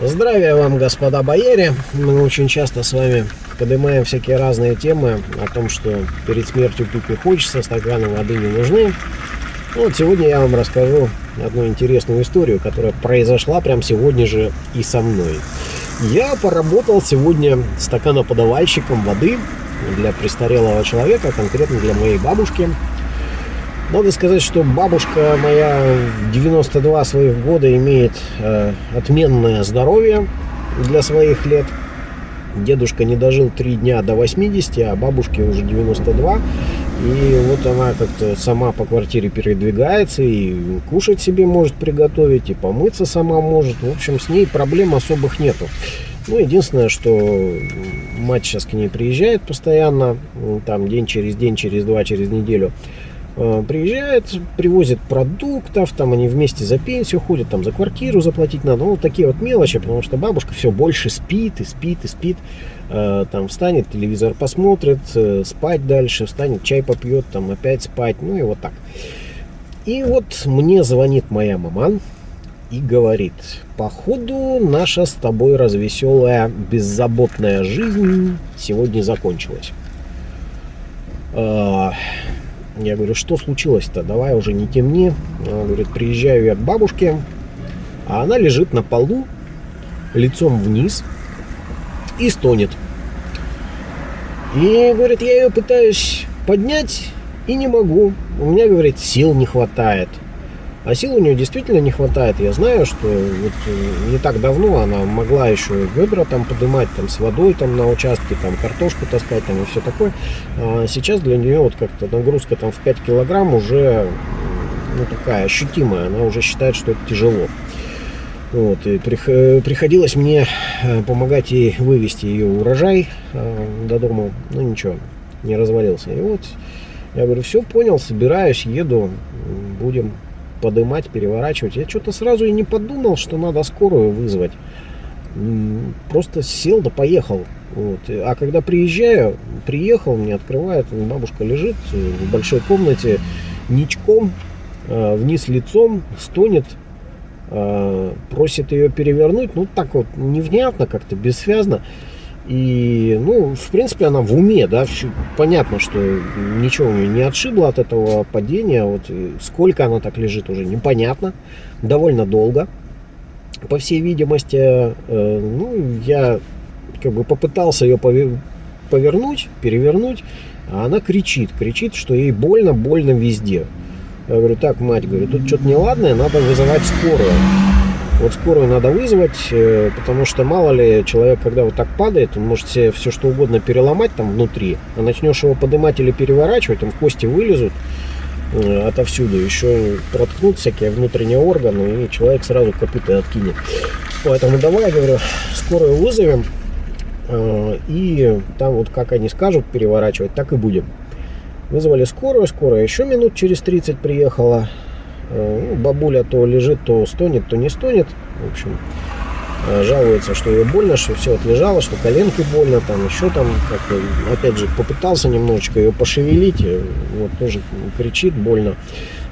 Здравия вам, господа бояре! Мы очень часто с вами поднимаем всякие разные темы о том, что перед смертью пить не хочется, стаканы воды не нужны. Ну, вот сегодня я вам расскажу одну интересную историю, которая произошла прямо сегодня же и со мной. Я поработал сегодня стаканоподавальщиком воды для престарелого человека, конкретно для моей бабушки. Надо сказать, что бабушка моя 92 своих года имеет э, отменное здоровье для своих лет. Дедушка не дожил 3 дня до 80, а бабушке уже 92. И вот она как-то сама по квартире передвигается и кушать себе может приготовить, и помыться сама может. В общем, с ней проблем особых нету. Ну, единственное, что мать сейчас к ней приезжает постоянно, там день через день, через два, через неделю. Э, приезжает, привозит продуктов, там они вместе за пенсию ходят, там за квартиру заплатить надо, ну, вот такие вот мелочи, потому что бабушка все больше спит и спит и спит, э, там встанет, телевизор посмотрит, э, спать дальше, встанет, чай попьет, там опять спать, ну и вот так. И вот мне звонит моя мама и говорит, походу наша с тобой развеселая, беззаботная жизнь сегодня закончилась. Я говорю, что случилось-то? Давай уже не темни. Она говорит, приезжаю я к бабушке, а она лежит на полу, лицом вниз и стонет. И, говорит, я ее пытаюсь поднять и не могу. У меня, говорит, сил не хватает. А сил у нее действительно не хватает. Я знаю, что вот э, не так давно она могла еще ведра там поднимать там с водой там на участке, там картошку таскать там и все такое. А сейчас для нее вот как-то нагрузка там в 5 килограмм уже ну, такая ощутимая. Она уже считает, что это тяжело. Вот, и приходилось мне э, помогать ей вывести ее урожай э, до дома. Ну ничего, не развалился. И вот я говорю, все понял, собираюсь, еду, будем подымать, переворачивать. Я что-то сразу и не подумал, что надо скорую вызвать. Просто сел да поехал. Вот. А когда приезжаю, приехал, мне открывает, бабушка лежит в большой комнате ничком, а, вниз лицом, стонет, а, просит ее перевернуть. Ну, так вот, невнятно как-то, бессвязно. И, ну, в принципе, она в уме, да, понятно, что ничего не отшибло от этого падения. Вот сколько она так лежит уже непонятно, довольно долго. По всей видимости, э, ну, я как бы попытался ее повернуть, перевернуть, а она кричит, кричит, что ей больно, больно везде. Я говорю, так, мать, говорю, тут что-то неладное, надо вызывать скорую. Вот скорую надо вызвать, э, потому что мало ли человек, когда вот так падает, он может себе все что угодно переломать там внутри, а начнешь его поднимать или переворачивать, там кости вылезут э, отовсюду, еще проткнут всякие внутренние органы, и человек сразу копыта откинет. Поэтому давай, я говорю, скорую вызовем, э, и там вот как они скажут переворачивать, так и будем. Вызвали скорую, скорая еще минут через 30 приехала. Э, ну, бабуля то лежит, то стонет, то не стонет. В общем, э, жалуется, что ее больно, что все отлежало, что коленки больно, там еще там, опять же, попытался немножечко ее пошевелить, вот тоже кричит больно.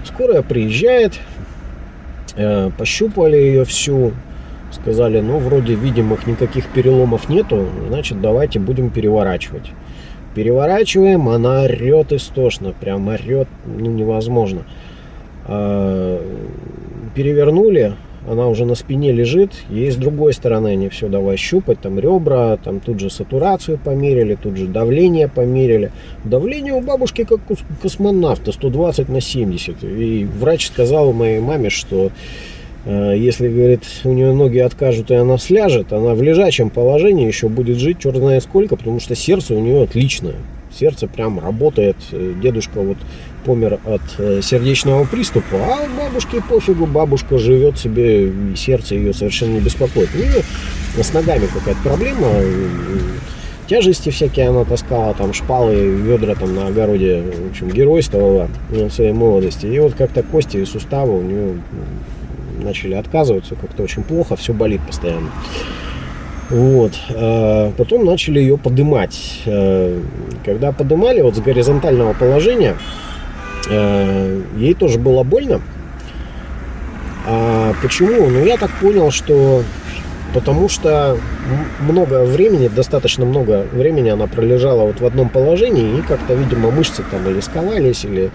Скорая приезжает, э, пощупали ее всю, сказали, ну, вроде видимых никаких переломов нету, значит, давайте будем переворачивать. Переворачиваем, она орет истошно, прям орет, ну, невозможно. А, перевернули, она уже на спине лежит, ей с другой стороны они все давай щупать, там ребра, там тут же сатурацию померили, тут же давление померили. Давление у бабушки как у космонавта, 120 на 70. И врач сказал моей маме, что э, если, говорит, у нее ноги откажут и она сляжет, она в лежачем положении еще будет жить черт знает сколько, потому что сердце у нее отличное. Сердце прям работает. Дедушка вот помер от э, сердечного приступа, а бабушке пофигу, бабушка живет себе, и сердце ее совершенно не беспокоит. У нее с ногами какая-то проблема, тяжести всякие она таскала, там шпалы, ведра там на огороде, в общем, геройствовала в своей молодости. И вот как-то кости и суставы у нее начали отказываться, как-то очень плохо, все болит постоянно. Вот. А потом начали ее подымать. Э, когда подымали вот с горизонтального положения, Э, ей тоже было больно. А почему? Ну, я так понял, что потому что много времени, достаточно много времени она пролежала вот в одном положении, и как-то, видимо, мышцы там или сковались, или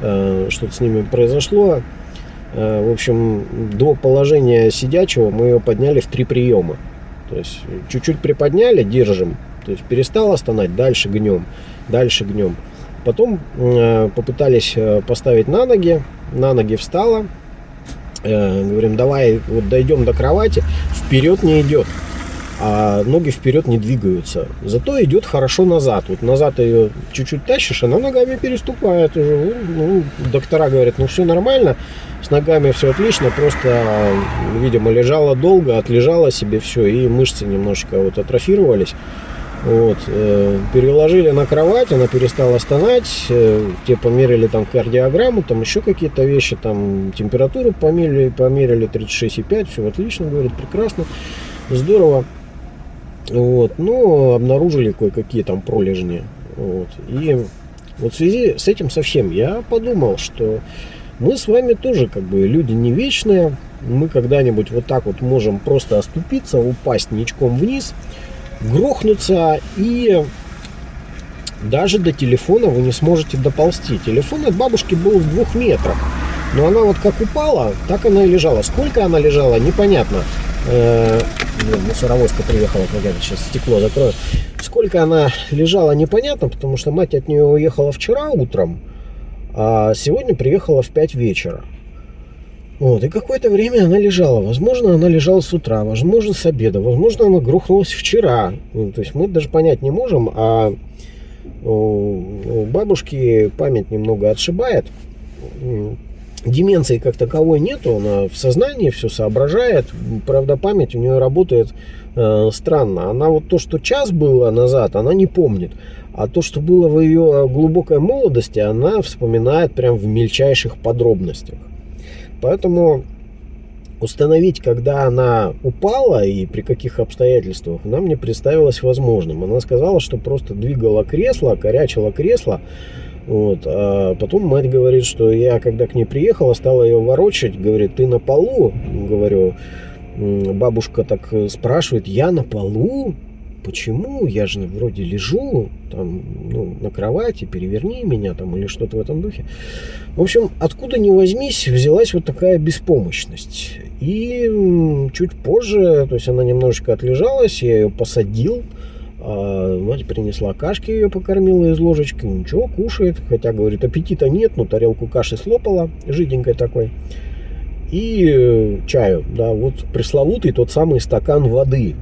э, что-то с ними произошло. Э, в общем, до положения сидячего мы ее подняли в три приема. То есть чуть-чуть приподняли, держим, то есть перестала стонать, дальше гнем, дальше гнем. Потом э, попытались э, поставить на ноги, на ноги встала, э, говорим, давай вот дойдем до кровати, вперед не идет, а ноги вперед не двигаются. Зато идет хорошо назад. Вот назад ее чуть-чуть тащишь, она ногами переступает уже. Ну, ну, доктора говорят, ну все нормально, с ногами все отлично, просто, видимо, лежала долго, отлежала себе все, и мышцы немножечко вот атрофировались. Вот, э, переложили на кровать, она перестала стонать, э, те померили там кардиограмму, там еще какие-то вещи, там температуру померили, померили 36,5, все отлично, говорит, прекрасно, здорово. Вот, но обнаружили кое-какие там пролежни. Вот, и вот в связи с этим совсем я подумал, что мы с вами тоже как бы люди не вечные, мы когда-нибудь вот так вот можем просто оступиться, упасть ничком вниз – грохнуться и даже до телефона вы не сможете доползти. Телефон от бабушки был в двух метрах. Но она вот как упала, так она и лежала. Сколько она лежала, непонятно. Э мусоровозка приехала, погоди, сейчас стекло закрою. Сколько она лежала, непонятно, потому что мать от нее уехала вчера утром, а сегодня приехала в 5 вечера. Вот, и какое-то время она лежала. Возможно, она лежала с утра, возможно, с обеда, возможно, она грохнулась вчера. Ну, то есть мы даже понять не можем, а у бабушки память немного отшибает. Деменции как таковой нету, она в сознании все соображает. Правда, память у нее работает э, странно. Она вот то, что час было назад, она не помнит. А то, что было в ее глубокой молодости, она вспоминает прям в мельчайших подробностях. Поэтому установить, когда она упала и при каких обстоятельствах, нам не представилось возможным. Она сказала, что просто двигала кресло, корячила кресло. Вот. А потом мать говорит, что я, когда к ней приехала, стала ее ворочать. Говорит, ты на полу? Говорю, бабушка так спрашивает, я на полу? Почему, я же вроде лежу там, ну, на кровати, переверни меня там или что-то в этом духе. В общем, откуда ни возьмись, взялась вот такая беспомощность. И чуть позже, то есть она немножечко отлежалась, я ее посадил, а мать принесла кашки, ее покормила из ложечки, ничего, кушает, хотя, говорит, аппетита нет, но тарелку каши слопала, жиденькой такой. И э, чаю, да, вот пресловутый тот самый стакан воды,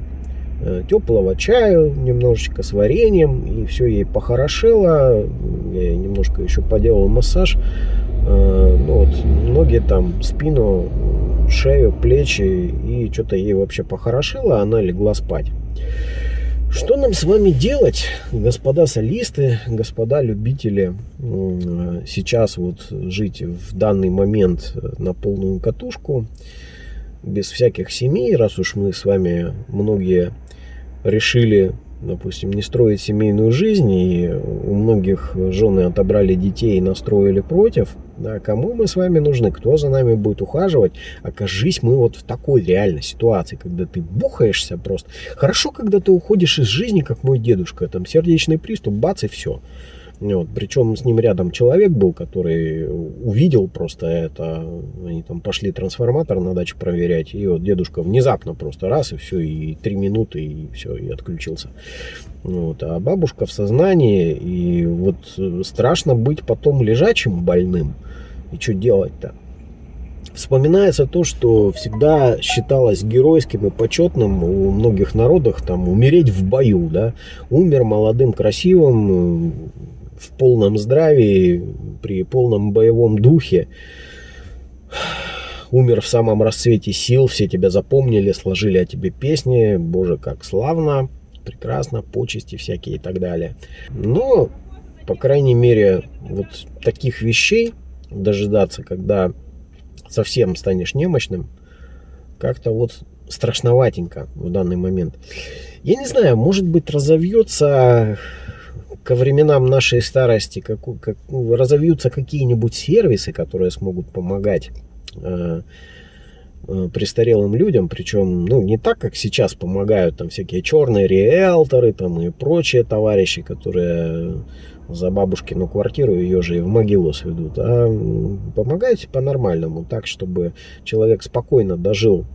теплого чаю, немножечко с вареньем, и все ей похорошело. Я немножко еще поделал массаж. Э, ну, вот, ноги там, спину, шею, плечи, и что-то ей вообще похорошело, она легла спать. Что нам с вами делать, господа солисты, господа любители, сейчас вот жить в данный момент на полную катушку, без всяких семей, раз уж мы с вами многие решили, допустим, не строить семейную жизнь, и у многих жены отобрали детей и настроили против, да, кому мы с вами нужны, кто за нами будет ухаживать, окажись мы вот в такой реальной ситуации, когда ты бухаешься просто. Хорошо, когда ты уходишь из жизни, как мой дедушка, там сердечный приступ, бац и все. Вот. Причем с ним рядом человек был, который увидел просто это. Они там пошли трансформатор на даче проверять. И вот дедушка внезапно просто раз и все, и три минуты, и все, и отключился. Вот. А бабушка в сознании, и вот страшно быть потом лежачим больным. И что делать-то? Вспоминается то, что всегда считалось геройским и почетным у многих народах там умереть в бою, да. Умер молодым, красивым, в полном здравии, при полном боевом духе, умер в самом расцвете сил, все тебя запомнили, сложили о тебе песни, боже, как славно, прекрасно, почести всякие и так далее. Но, по крайней мере, вот таких вещей дожидаться, когда совсем станешь немощным, как-то вот страшноватенько в данный момент. Я не знаю, может быть разовьется ко временам нашей старости как, как, разовьются какие-нибудь сервисы, которые смогут помогать э, э, престарелым людям, причем, ну, не так, как сейчас помогают там всякие черные риэлторы там и прочие товарищи, которые за бабушкину квартиру ее же и в могилу сведут, а помогайте по-нормальному, так, чтобы человек спокойно дожил,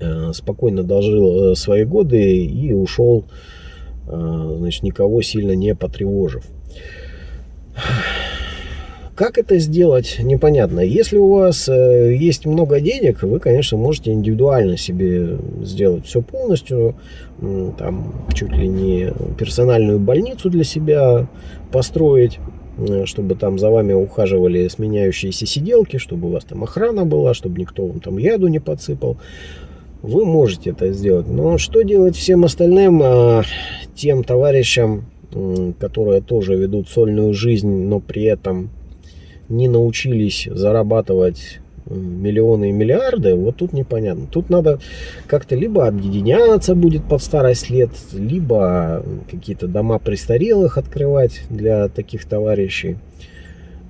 э, спокойно дожил э, свои годы и ушел, значит, никого сильно не потревожив. Как это сделать, непонятно. Если у вас э, есть много денег, вы, конечно, можете индивидуально себе сделать все полностью. Там чуть ли не персональную больницу для себя построить э, чтобы там за вами ухаживали сменяющиеся сиделки, чтобы у вас там охрана была, чтобы никто вам там яду не подсыпал. Вы можете это сделать. Но что делать всем остальным, а, тем товарищам, которые тоже ведут сольную жизнь, но при этом не научились зарабатывать миллионы и миллиарды, вот тут непонятно. Тут надо как-то либо объединяться будет под старость лет, либо какие-то дома престарелых открывать для таких товарищей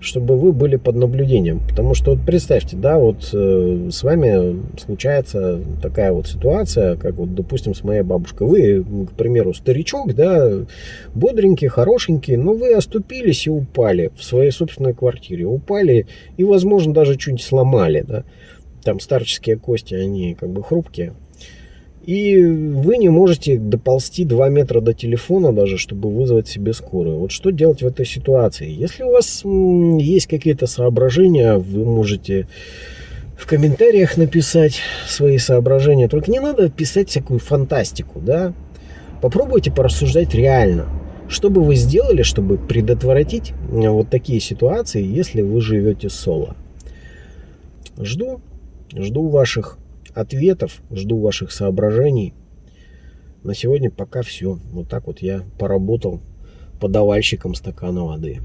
чтобы вы были под наблюдением. Потому что вот представьте, да, вот э, с вами случается такая вот ситуация, как вот, допустим, с моей бабушкой. Вы, к примеру, старичок, да, бодренький, хорошенький, но вы оступились и упали в своей собственной квартире. Упали и, возможно, даже чуть сломали, да. Там старческие кости, они как бы хрупкие. И вы не можете доползти 2 метра до телефона даже, чтобы вызвать себе скорую. Вот что делать в этой ситуации? Если у вас есть какие-то соображения, вы можете в комментариях написать свои соображения. Только не надо писать всякую фантастику, да? Попробуйте порассуждать реально. Что бы вы сделали, чтобы предотвратить вот такие ситуации, если вы живете соло? Жду, жду ваших ответов, жду ваших соображений. На сегодня пока все. Вот так вот я поработал подавальщиком стакана воды.